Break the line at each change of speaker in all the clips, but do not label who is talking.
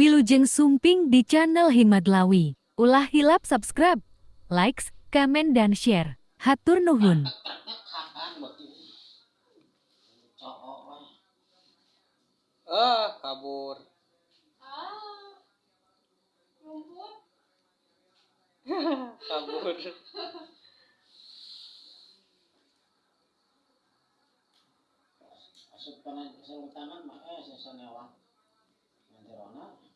Wilujeng Sumping di channel Himadlawi. Ulah hilap subscribe, likes, komen, dan share. Hatur nuhun.
Ah, kabur.
Ah, rumput.
kabur.
Asup kana sarung tangan mah eh sasanewa. Nanti rona.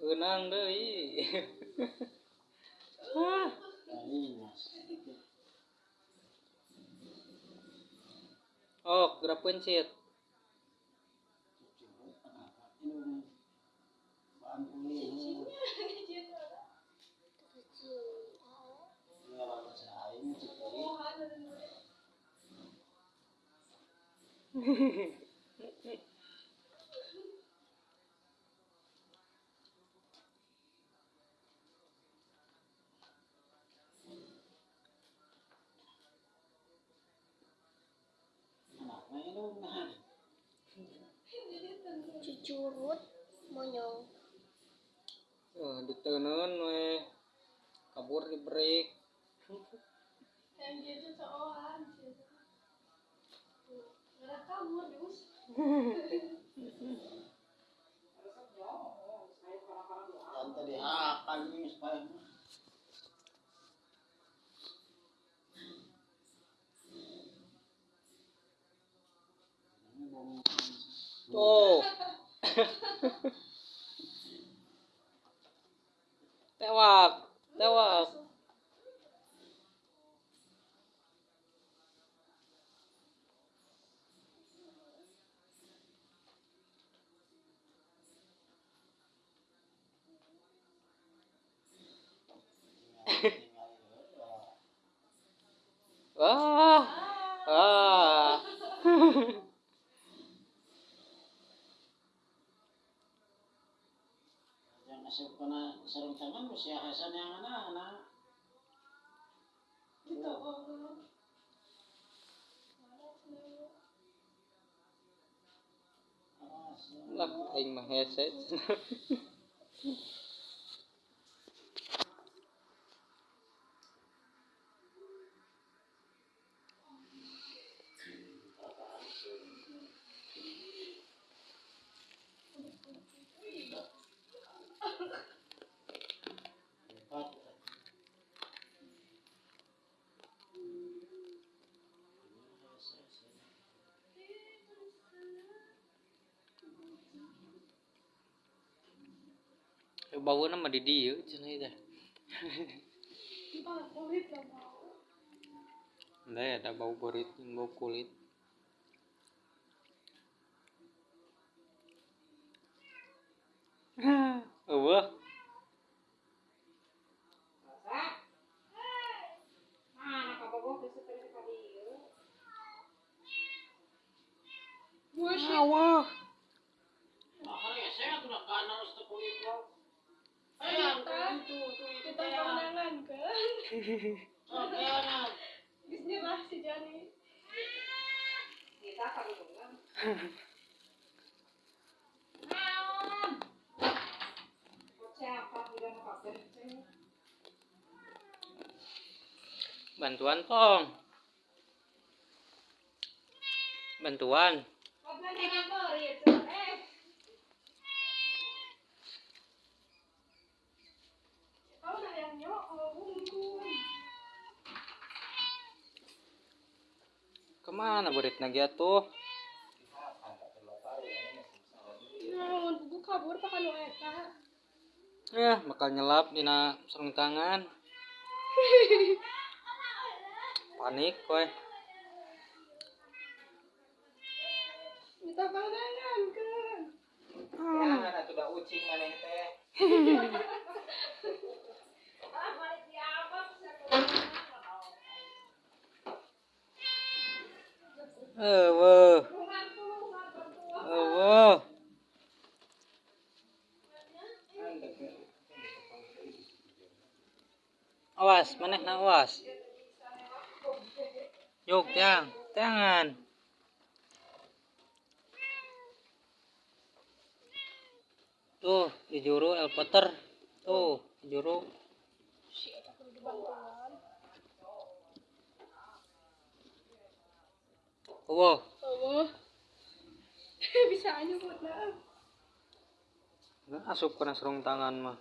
Eunang deui. ah, oh, gerak pencet.
Ini
Cucurut monyong.
Oh, diteunun we. Kabur di break.
Yang gitu seorang. Nggak kabur dus.
Tante dihakan ini supaya
Oh. tewak, tewak. Wah. Ah.
yang asup kana sarung tangan mesti hasan yang anak-anak.
Itu orang.
Awas, ya.
Lah, aing mah hese. bawa nama di
dia cina itu Nah,
ada bau borit, bau kulit. Bantuan tong. Bantuan.
Ke mana pakai nu eta.
Ya, bakal nyelap dina sarung tangan. Panik kowe.
Kita kemenangan kan?
Jangan atuh da ucing maneh teh.
Eueuh. Awas, maneh na awas. Yuk, tiang, tangan. tuh di juru El Potter tuh di juru wow
Oh. Bisa aja buat na.
nggak asup kena serung tangan mah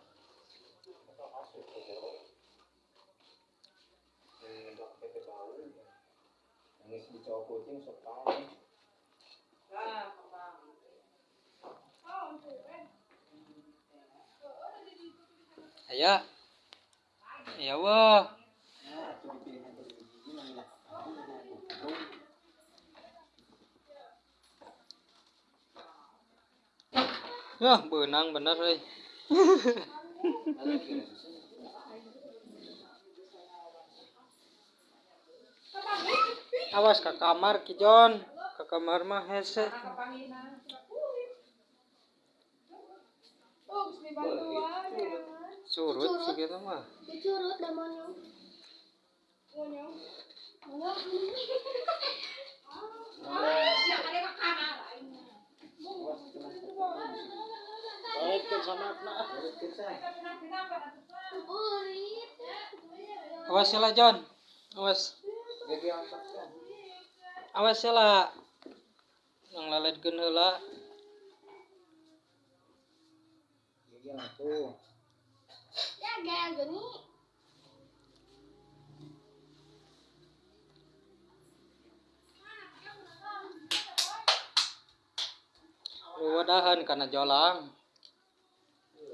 Aya. Ya wah. Ya, benang bener euy. Awas ke kamar Ki Jon. Ke kamar mah hese.
Oh, ya.
Surut sih gitu mah. Awas ya lah Jon. Awas.
Ang saksa.
Awas ya lah.
Gagi ang tuh.
Ya, gaya gini.
Wadahan kana jolang.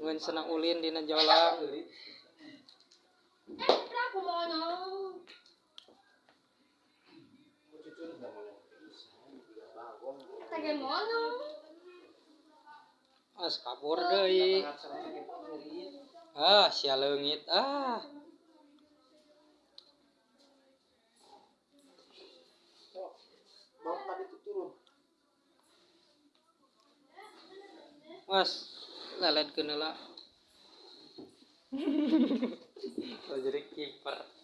Ngan senang ulin dina jolang. As kabur deui. Ah, sia leungit. Ah. Mas, laletkeun heula. Oh, jadi kiper.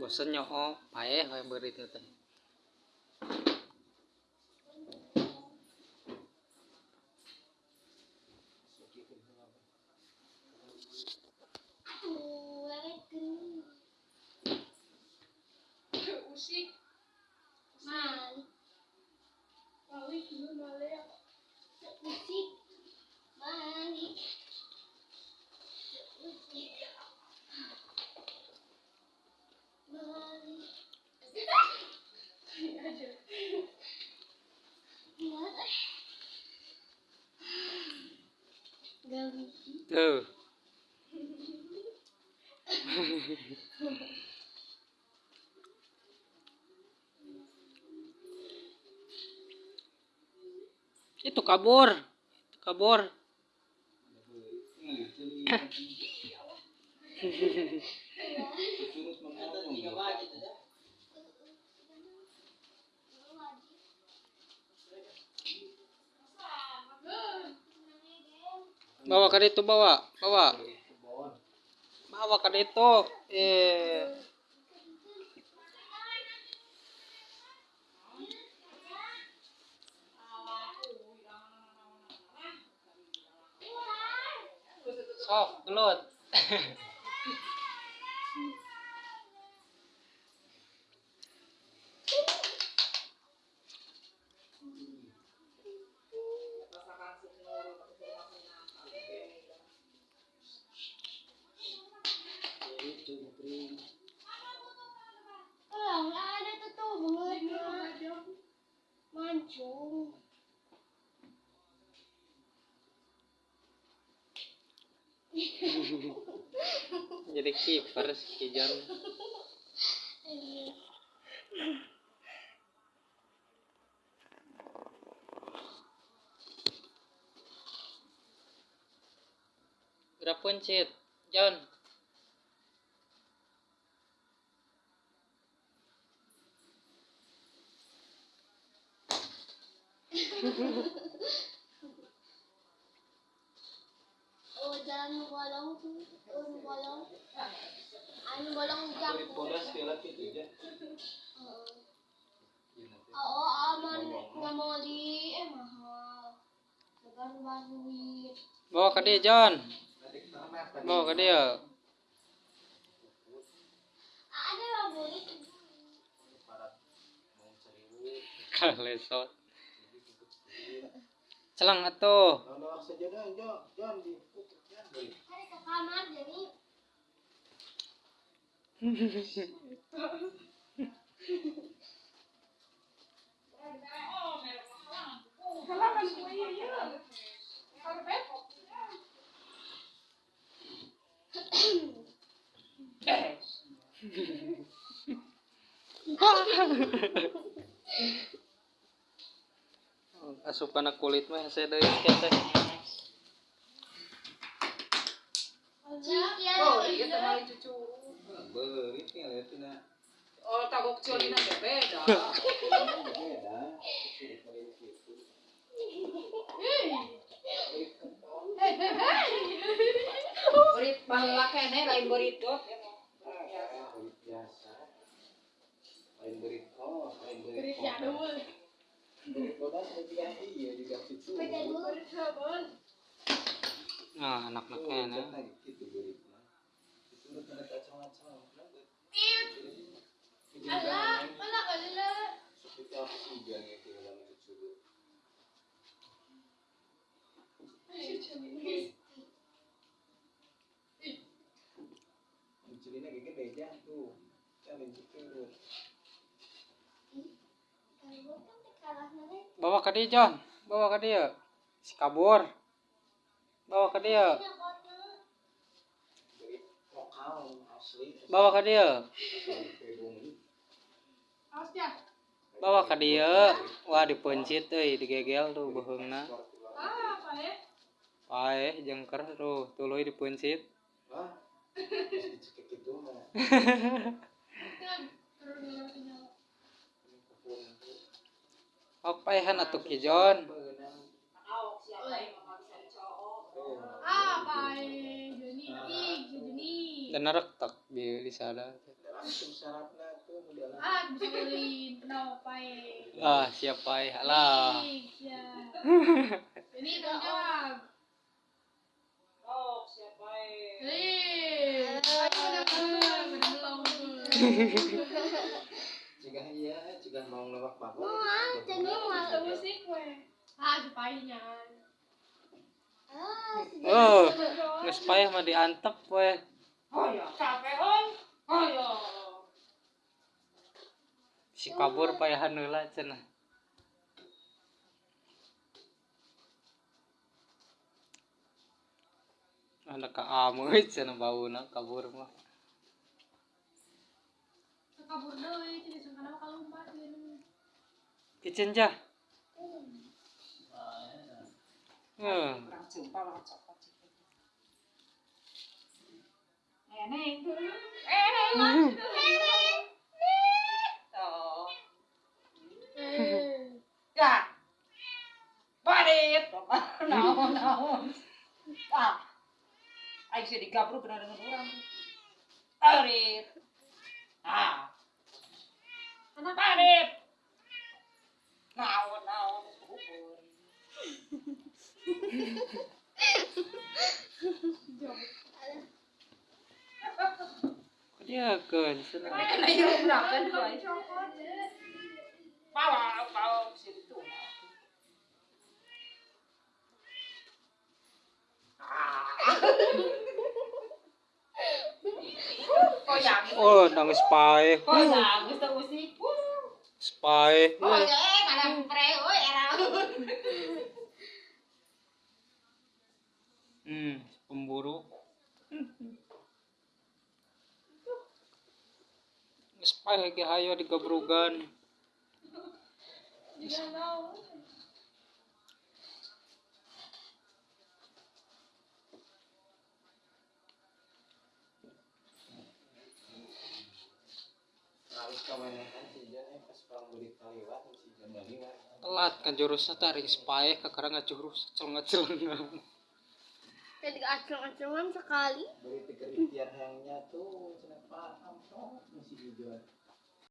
bosen nyoho pae we beri teh. Itu kabur. Kabur. Bawa ke itu bawa, bawa. Bawa ke itu. Eh. Sok, gelut.
Oh, ada tuh tuh bunga. Mancung.
Jadi kiper si Jon. Gerak pencet, Jon.
Bodas kila gitu aja.
Oo, aman nga mga di eh mahal. Segan.
Bawa ke dia John. Bawa ke dia.
Ada yang boleh.
Kalesot. Celang atuh.
Ke kamar jadi.
Asupan na kulit mah saya deui kieu teh.
Cikia.
Oh, iya temali cucu.
Berit nih lihat tina.
Oh, tagok ciolina teh beda.
Beda.
Berit baheula kene lain berit dot.
Berit biasa. Lain berit oh, lain berit.
Berit jadul. Dulu. Sabun.
Nah,
kalah nanti.
Bawa ke dia John. Bawa ke dia. Si kabur. Bawa ke dia. Bawa ke dia.
Ya.
Bawa ke dia. Wah dipencit euy, digegel tuh beheungna.
Ah, apa ya?
Paeh jengker tuh, tuluy dipencit.
Wah. Dicekik itu mah.
Kan Joni.
Dan narek tak di di sana.
Ah, bisa beliin kenapa pae.
Ah, siap paeh lah.
Ya. Ini jawab.
Aok siapa.
Jika iya, jika mau bangun.
Mau jadi mau
musik we.
Ah, supaya Ah,
Oh, geus paeh mah diantep we.
Oh ya, capek. Oh ya.
Si kabur paehan heula cenah. Anak ka ameuy cenah bauna kabur mah.
kabur deui, jadi sangkana mah kalumpat gitu.
Kitchen jah. Hmm.
Kurang jumpa lah cokot. Neng. Neng. Oh.
Eh,
Ya. Barit. Naon, naon. Ah. Aing sih digabruk kena dengan orang. Barit. Ah.
anak
Barit. Naon, naon. Bubur.
Dia.
Kena tuh. Bawa, bawa situ. Ah. Oh ya,
Oh, nangis paeh.
oh pre, oh era.
Hmm, pemburu. Geus paeh ge hayo digabrugan.
juga tahu.
Harus ke mana kan sih jangan pas perang beli kaliwat si jangan liwat.
Telat kan jurusnya teh ring spaeh kakara ngajurus celengah-celengah.
Jadi acung-acungan sekali.
Beri tikeritian hangnya tuh, cenah paham si Ijon.